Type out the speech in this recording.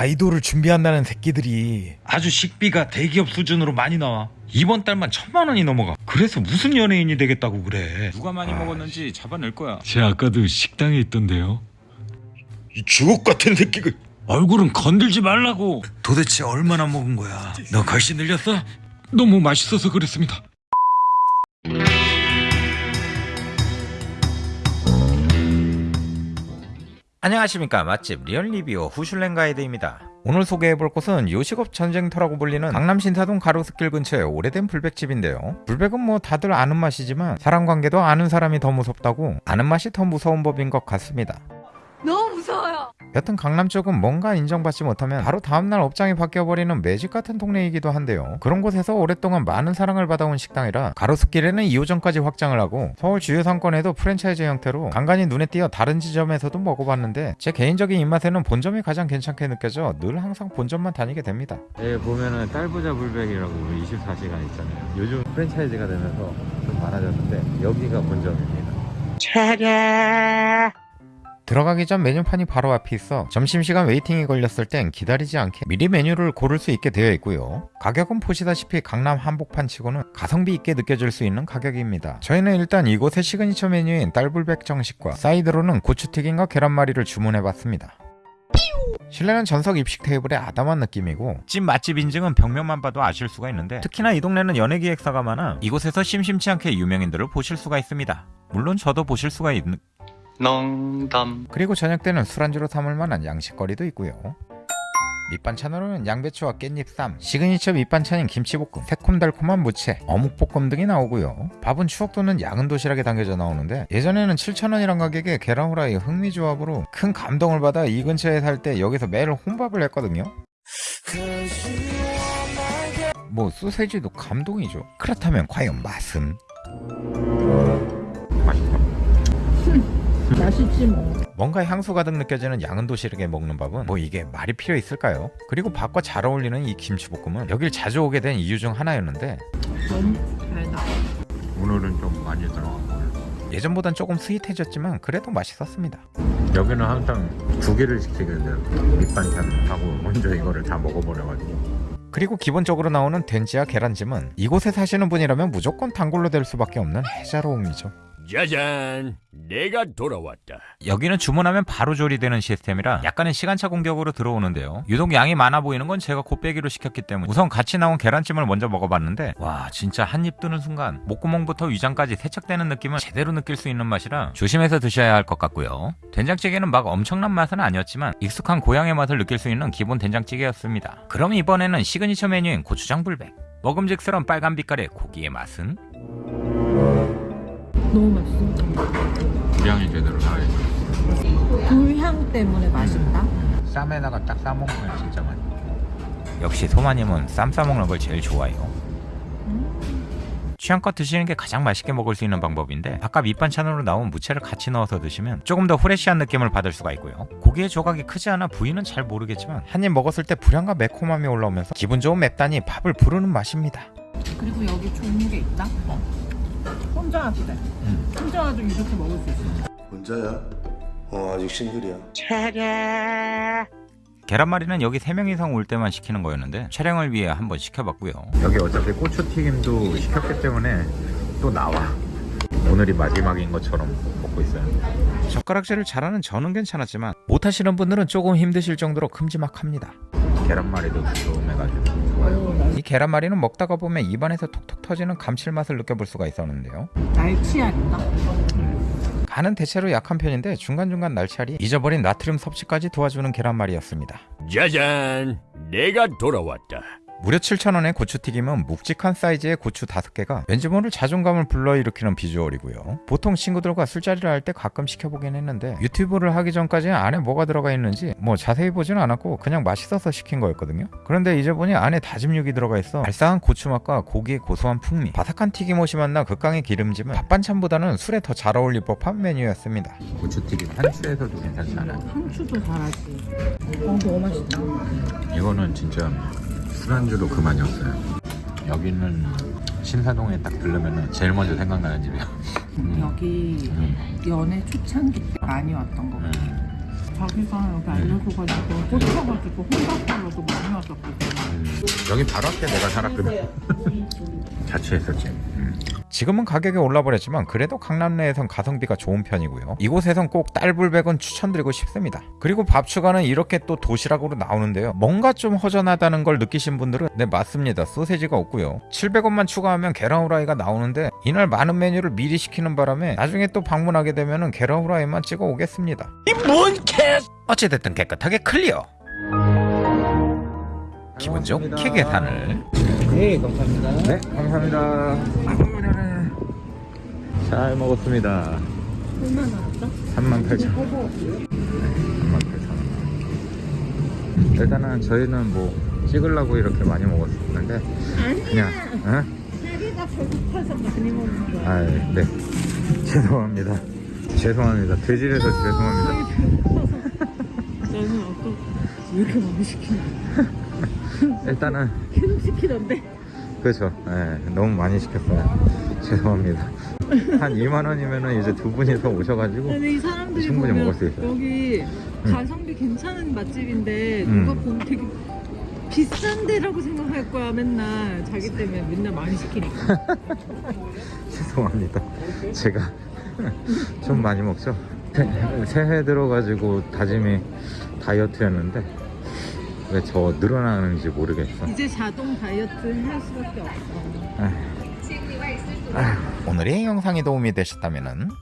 아이돌을 준비한다는 새끼들이 아주 식비가 대기업 수준으로 많이 나와. 이번 달만 천만 원이 넘어가. 그래서 무슨 연예인이 되겠다고 그래. 누가 많이 먹었는지 잡아낼 거야. 제 아까도 식당에 있던데요. 이 주옥 같은 새끼가 얼굴은 건들지 말라고. 도대체 얼마나 먹은 거야? 너 걸씨 늘렸어? 너무 맛있어서 그랬습니다. 안녕하십니까. 맛집 real review 후슐랭 가이드입니다. 오늘 소개해볼 곳은 요식업 전쟁터라고 불리는 강남 신사동 가로수길 근처의 오래된 불백집인데요. 불백은 뭐 다들 아는 맛이지만 사람 관계도 아는 사람이 더 무섭다고 아는 맛이 더 무서운 법인 것 같습니다. 너무 무서워요. 여튼 강남 쪽은 뭔가 인정받지 못하면 바로 다음날 업장이 바뀌어버리는 매직 같은 동네이기도 한데요. 그런 곳에서 오랫동안 많은 사랑을 받아온 식당이라 가로수길에는 2호점까지 확장을 하고 서울 주요 상권에도 프랜차이즈 형태로 간간히 눈에 띄어 다른 지점에서도 먹어봤는데 제 개인적인 입맛에는 본점이 가장 괜찮게 느껴져 늘 항상 본점만 다니게 됩니다. 예, 보면은 딸부자 불백이라고 24시간 있잖아요. 요즘 프랜차이즈가 되면서 좀 많아졌는데 여기가 본점입니다. 들어가기 전 메뉴판이 바로 앞에 있어 점심시간 waiting이 걸렸을 땐 기다리지 않게 미리 메뉴를 고를 수 있게 되어 있고요. 가격은 보시다시피 강남 한복판 치고는 가성비 있게 느껴질 수 있는 가격입니다. 저희는 일단 이곳의 시그니처 메뉴인 딸불백 정식과 사이드로는 고추튀김과 계란말이를 주문해봤습니다. 실내는 전석 입식 테이블의 아담한 느낌이고 찐 맛집 인증은 벽면만 봐도 아실 수가 있는데 특히나 이 동네는 연예기획사가 많아 이곳에서 심심치 않게 유명인들을 보실 수가 있습니다. 물론 저도 보실 수가 있는 농담 그리고 저녁 때는 술안주로 삼을 만한 양식거리도 있고요. 밑반찬으로는 양배추와 깻잎 쌈, 시그니처 밑반찬인 김치볶음, 새콤달콤한 무채, 어묵볶음 등이 나오고요. 밥은 추억 돋는 양은 도시락에 담겨져 나오는데 예전에는 7,000원이란 가격에 계란 후라이 흥미 조합으로 큰 감동을 받아 이 근처에 살 때 여기서 매일 혼밥을 했거든요. 뭐 소세지도 감동이죠. 그렇다면 과연 맛은? 맛있지 뭐. 뭔가 향수 가득 느껴지는 양은 도시락에 먹는 밥은 뭐 이게 말이 필요 있을까요? 그리고 밥과 잘 어울리는 이 김치볶음은 여길 자주 오게 된 이유 중 하나였는데 너무 잘 나와. 오늘은 좀 많이 들어갔고요. 예전보단 조금 스윗해졌지만 그래도 맛있었습니다. 여기는 항상 두 개를 시키게 돼요. 밑반찬하고 먼저 이거를 다 먹어버려가지고. 그리고 기본적으로 나오는 된지와 계란찜은 이곳에 사시는 분이라면 무조건 단골로 될 수밖에 없는 해자로움이죠. 짜잔 내가 돌아왔다 여기는 주문하면 바로 조리되는 시스템이라 약간의 시간차 공격으로 들어오는데요. 유독 양이 많아 보이는 건 제가 곱빼기로 시켰기 때문에 우선 같이 나온 계란찜을 먼저 먹어봤는데 와 진짜 한 입 뜨는 순간 목구멍부터 위장까지 세척되는 느낌을 제대로 느낄 수 있는 맛이라 조심해서 드셔야 할 것 같고요. 된장찌개는 막 엄청난 맛은 아니었지만 익숙한 고향의 맛을 느낄 수 있는 기본 된장찌개였습니다. 그럼 이번에는 시그니처 메뉴인 고추장 불백 먹음직스러운 빨간 빛깔의 고기의 맛은 너무 맛있어. 분량이 제대로 나와있어요. 불향 때문에 맛있다. 쌈에다가 딱 싸먹으면 진짜 맛있어 역시 소마님은 쌈 싸먹는 걸 제일 좋아해요 취향껏 드시는 게 가장 맛있게 먹을 수 있는 방법인데 아까 밑반찬으로 나온 무채를 같이 넣어서 드시면 조금 더 프레쉬한 느낌을 받을 수가 있고요 고기의 조각이 크지 않아 부위는 잘 모르겠지만 한 입 먹었을 때 불향과 매콤함이 올라오면서 기분 좋은 맵단이 밥을 부르는 맛입니다 그리고 여기 좋은 게 있다. 혼자 와도 돼. 혼자 와도 이렇게 먹을 수 있어. 혼자야? 어 아직 싱글이야 계란말이는 여기 3명 이상 올 때만 시키는 거였는데 촬영을 위해 한번 시켜봤고요 여기 어차피 고추튀김도 시켰기 때문에 또 나와. 오늘이 마지막인 것처럼 먹고 있어요. 젓가락질을 잘하는 저는 괜찮았지만 못하시는 분들은 조금 힘드실 정도로 큼지막합니다 계란말이도 두툼해가지고 좋아요. 이 계란말이는 먹다가 보면 입안에서 톡톡 터지는 감칠맛을 느껴볼 수가 있었는데요 날치알인가? 간은 대체로 약한 편인데 중간중간 날치알이 잊어버린 나트륨 섭취까지 도와주는 계란말이였습니다 짜잔 내가 돌아왔다 무려 7,000원의 고추튀김은 묵직한 사이즈의 고추 5개가 왠지 모를 자존감을 불러일으키는 비주얼이고요. 보통 친구들과 술자리를 할 때 가끔 시켜보긴 했는데 유튜브를 하기 전까지는 안에 뭐가 들어가 있는지 뭐 자세히 보진 않았고 그냥 맛있어서 시킨 거였거든요. 그런데 이제 보니 안에 다짐 육이 들어가 있어 알싸한 고추맛과 고기의 고소한 풍미, 바삭한 튀김옷이 만나 극강의 기름짐은 밥 반찬보다는 술에 더 잘 어울릴 법한 메뉴였습니다. 고추튀김 한추에서도 괜찮지 않아요? 상추도 잘하지. 어, 너무 맛있다. 이거는 진짜 술안주도 그만이었어요. 여기는 신사동에 딱 들르면 제일 먼저 생각나는 집이야. 음. 여기 음. 연애 초창기 때 많이 왔던 거 같아. 음. 자기가 여기 알려줘가지고 꽂혀가지고 혼밥하러도 많이 왔었거든. 여기 바로 앞에 내가 살았거든. 자취했었지. 음. 지금은 가격이 올라버렸지만 그래도 강남 내에선 가성비가 좋은 편이고요. 이곳에선 꼭 딸불백은 추천드리고 싶습니다. 그리고 밥 추가는 이렇게 또 도시락으로 나오는데요. 뭔가 좀 허전하다는 걸 느끼신 분들은 네 맞습니다. 소세지가 없고요. 700원만 추가하면 계란 후라이가 나오는데 이날 많은 메뉴를 미리 시키는 바람에 나중에 또 방문하게 되면은 계란 후라이만 찍어 오겠습니다. 뭔 캐? 어찌됐든 깨끗하게 clear. 기분 좋게 계산을 네, 감사합니다. 네, 감사합니다. 잘 먹었습니다. 얼마 나 왔어? 38,000원. 38,000원. 일단은 저희는 뭐 찍으려고 이렇게 많이 먹었는데 그냥 어? 자기가 배고파서 많이 먹는 거야. 아, 네. 죄송합니다. 죄송합니다. 돼지라서 죄송합니다. 나는 아까 왜 이렇게 많이 시키냐. 일단은 계속 시키던데. 그렇죠. 예, 너무 많이 시켰어요. 죄송합니다. 한 2만 원이면은 이제 두 분이서 오셔가지고 근데 이 사람들이 충분히 보면 먹을 수 있어요. 여기 가성비 괜찮은 맛집인데 음. 누가 보면 되게 비싼 데라고 생각할 거야 맨날 자기 때문에 맨날 많이 시키니까 죄송합니다. 제가 좀 많이 먹죠. 새- 새해 들어가지고 다짐이 다이어트였는데 왜 저 늘어나는지 모르겠어. 이제 자동 다이어트 할 수밖에 없어 아휴. 아휴. 오늘의 영상이 도움이 되셨다면